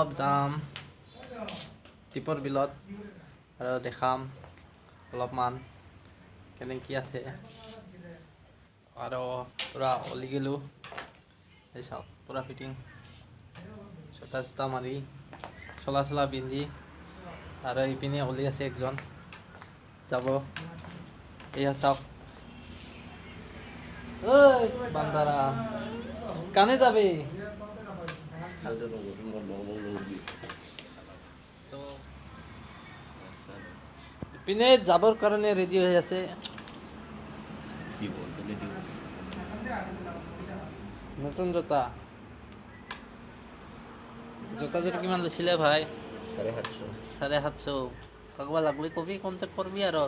অলপ যাম দীপৰ বিলত আৰু দেখাম অলপমান কেনে কি আছে। আৰু পূৰা ওলি গ'লোঁ এই চাওক পূৰা ফিটিং। জোতা চোতা মাৰি চলা চলা পিন্ধি আৰু ইপিনে ওলি আছে একজন। যাব। এয়া চাওক। ঐ বান্দাৰা কানে যাবে। তো ইপিনে যাবৰ কাৰণে ৰেডি হৈ আছে। নতুন জোতা। জোতাযোৰ কিমান লৈছিলে ভাই? চাৰে সাতশ। চাৰে সাতশ। কাকবা লাগলি কবি কণ্টেক্ট কৰবি আৰু।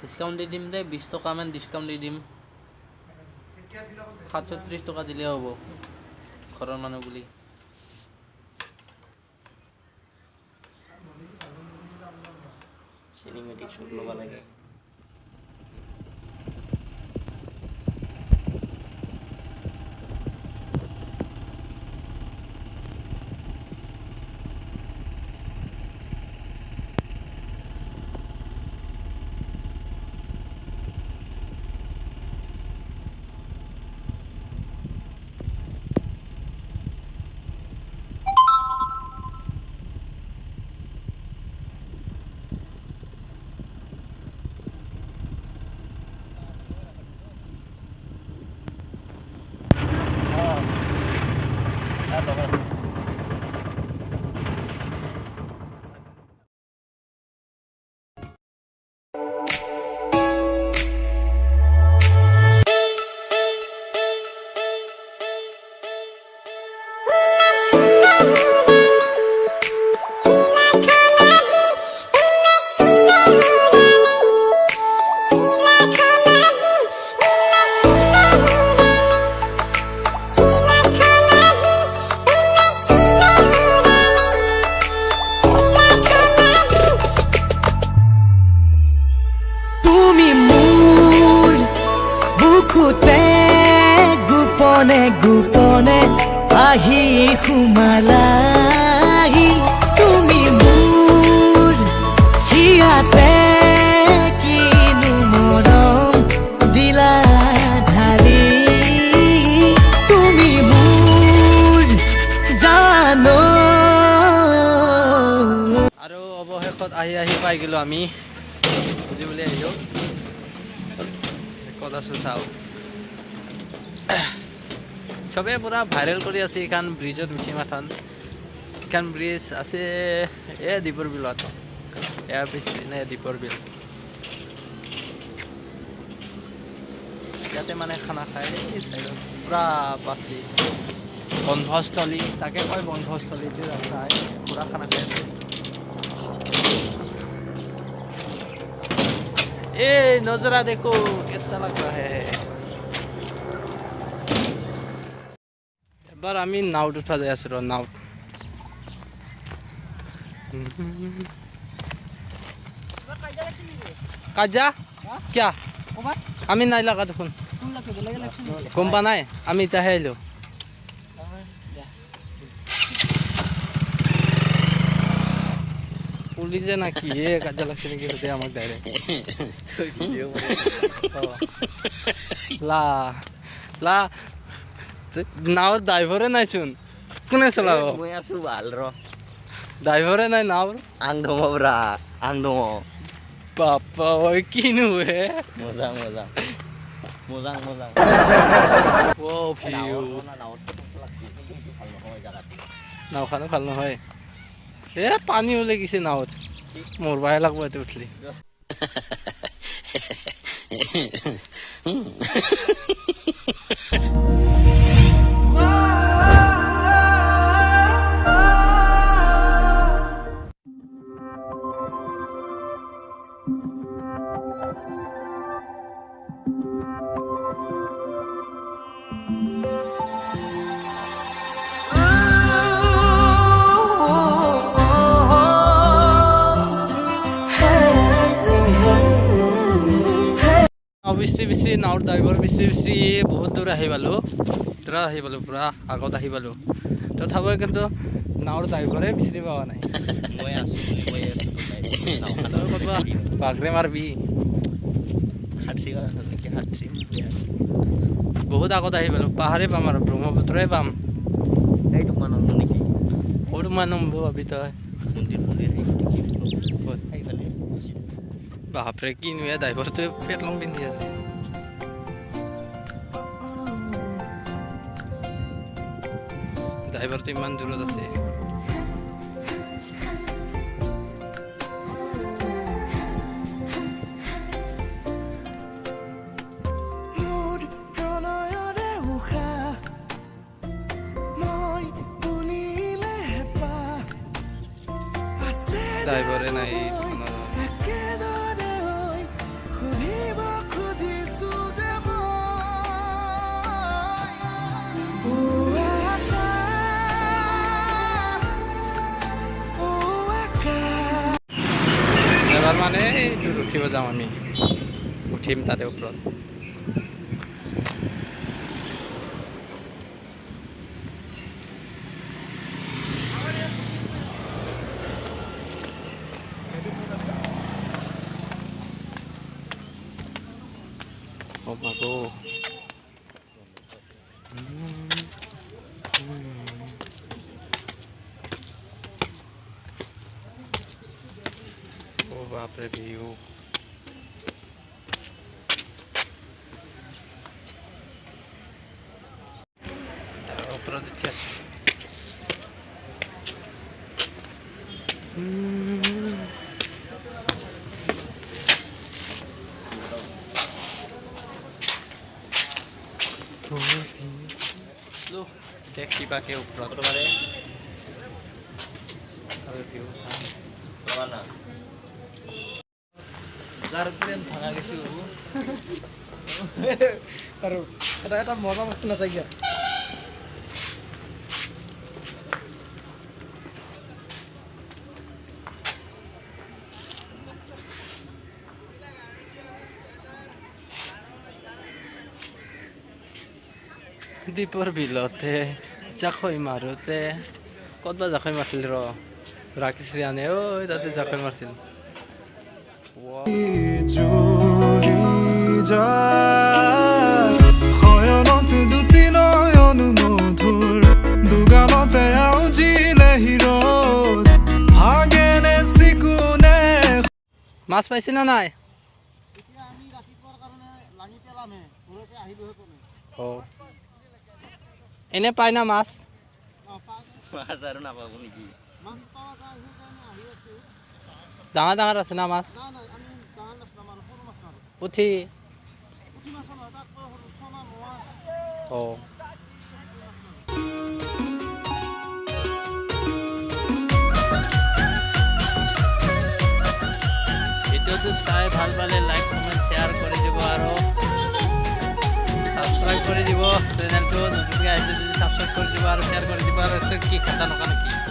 ডিছকাউণ্ট দি দিম দে বিছ টকামান ডিছকাউণ্ট দি দিম। সাতশ ত্ৰিছ টকা দিলে হ'ব। ঘৰৰ মানুহ বুলি চিনেমেটিক শ্বুট ল'ব লাগে তুমি আহি সোমালাহি তুমি মোৰ হিয়াতে কিনো মৰম দিলা ঢালি তুমি মোৰ জানো আৰু অৱশেষত আহি আহি পাই গ'লোঁ আমি। বুজি বুলি আহিলোঁ। ক'ত আছোঁ চাওঁ সবে পুৰা ভাইৰাল কৰি আছে এখান ব্রিজত উঠি মাথান এখান ব্রিজ আছে এ দীপর বিল এয়ার ব্রিজ নে দীপর বিল। ইয়াতে মানে খানা খায় এই সাইড পুরা পাতি বন্ধস্থলী তাকে কয় বন্ধস্থলীটো রাখায় পুরা খানা খাই আছে। এই নজরা দেখো কেসা লাগা হে এবাৰ আমি নাওত উঠা যাই আছোঁ ৰ নাওত কাজা? কিয়া? আমি নাই লগা দেখোন। গম পা নাই আমি এতিয়াহে আহিলোঁ পুলিচে না কি হে কাজা লাগছে নেকি? আমাক ডাইৰেক্ট লা লা। নাওৰ ড্ৰাইভৰে নাইচোন কোনে চলাব মই আছো ভাল ৰ ড্ৰাইভৰে নাই নাওৰ আং দম ব্ৰা আং দম বাপ্পা ঐ কিনো হে মজা মজা মজা মজা অ ভিউ নাওখানো ভাল নহয় এ পানী ওলাই গৈছে নাৱত মৰবাহে লাগব ইয়াতে উঠলি নাও বিচৰি বিচৰি নাওৰ ড্ৰাইভাৰ বিচৰি বিচৰি বহুত দূৰ আহি পালোঁ। দূৰত আহি পালোঁ পূৰা আগত আহি পালোঁ। তথাপিও কিন্তু নাৱৰ ড্ৰাইভাৰে বিচাৰি পোৱা নাই। মাৰবি। বহুত আগত আহি পালোঁ পাহাৰে পাম আৰু ব্ৰহ্মপুত্ৰই পাম। এই তোমাৰ নম্বৰ নেকি? ক'ত মানুহ ভাবি তই? মন্দিৰ মন্দিৰ বাপৰে কিনো এ ড্ৰাইভাৰটোৱে পেট লং পিন্ধি আছে। ড্ৰাইভাৰটো ইমান দূৰত আছে। ড্ৰাইভাৰে নাই। যাম আমি উঠিম তাতে ওপৰত Oh my god. Oh বাপরে ভিউ ওপৰত করে দিচ্ছি দেখছি বা কেউ প্রথমবারে ভাঙা গেছি তার এটা মজা পাচ্ছে না তাই দীপৰ বিলতে জাকৈ মাৰোতে ক'তবা জাকৈ মাৰিছিল ৰ ৰাখিছিল আনে ঐ তাতে জাকৈ মাৰিছিল Wow. জুৰি যায় শয়নত দুটি নয়ন মধুৰ দুগালতে আউজিলে হিৰত ভাগেনে চিকুনে মাছ পাইছে না নাই? এতিয়া এনে পায় না মাছ। মাছ আৰু নাপাব নেকি? ডাঙৰ ডাঙৰ আছে না মাছ? পুঠি। অঁ। ভিডিঅ'টো চাই ভাল পালে লাইক চেনেলটো আহিছে যদি ছাবস্ক্ৰাইব কৰি দিব আৰু শ্বেয়াৰ কৰি দিব আৰু কি খাতা নকা নেকি